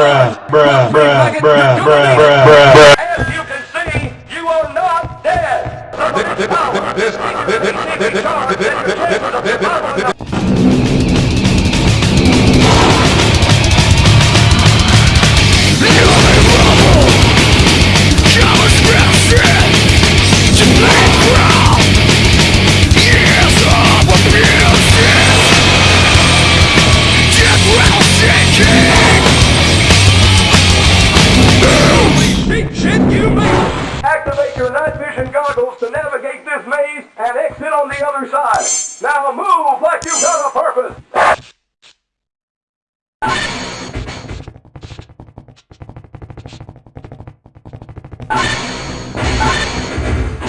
bruh, bruh, bruh, bruh, bruh, bruh, night vision goggles to navigate this maze and exit on the other side. Now move like you've got a purpose.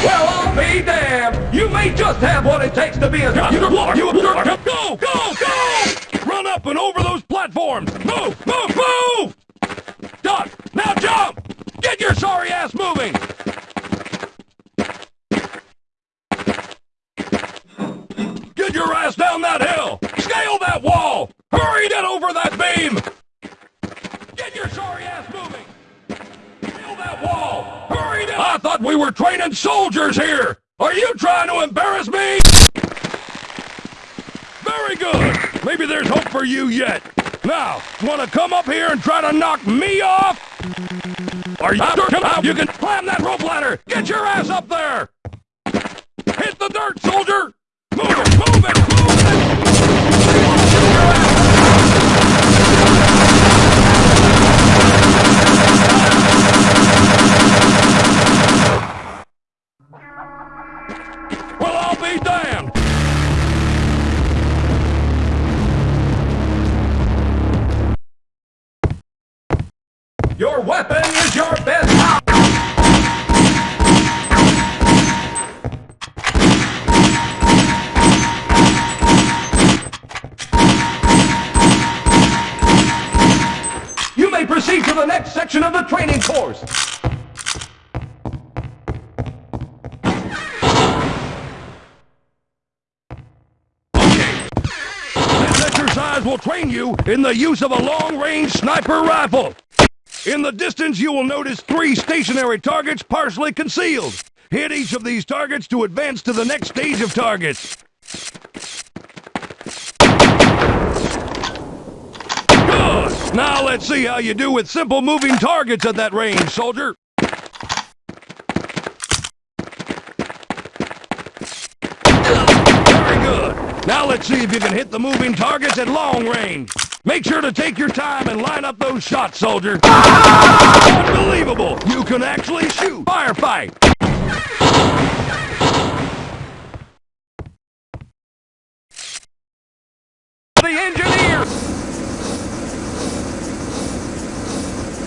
Well, I'll be damned. You may just have what it takes to be a You you Go, go, go! Run up and over those platforms! Move, move, move! Duck, now jump! Get your sorry ass moving! Get your ass down that hill! Scale that wall! Hurry, get over that beam! Get your sorry ass moving! Scale that wall! Hurry down! I we were training soldiers here! Are you trying to embarrass me? Very good! Maybe there's hope for you yet. Now, wanna come up here and try to knock me off? Are you come out? You can climb that rope ladder! Get your ass up there! Hit the dirt, soldier! Move it, move it, move it! Be damned! Your weapon is your best. You may proceed to the next section of the training course. Will train you in the use of a long-range sniper rifle. In the distance, you will notice three stationary targets partially concealed. Hit each of these targets to advance to the next stage of targets. Good! Now let's see how you do with simple moving targets at that range, soldier. Very good. Now let's see if you can hit the moving targets at long range. Make sure to take your time and line up those shots, soldier. Unbelievable! You can actually shoot. Firefight! The engineer!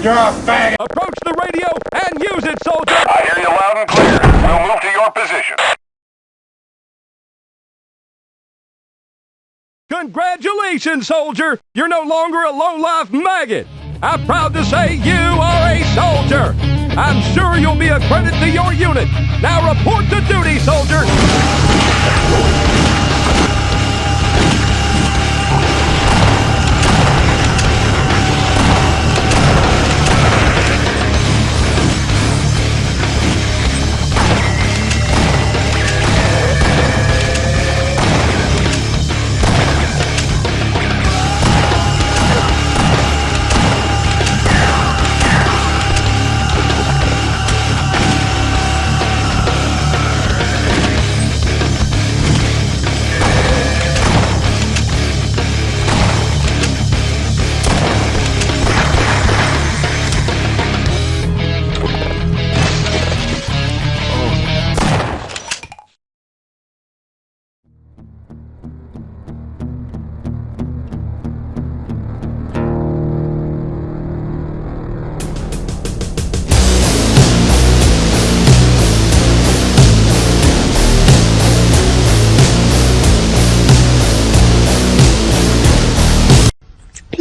You're a faggot. Approach the radio and use it, soldier! I hear you loud and clear. We'll move to your position. Congratulations, soldier! You're no longer a low-life maggot! I'm proud to say you are a soldier! I'm sure you'll be a credit to your unit! Now report to duty, soldier!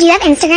Do you have Instagram?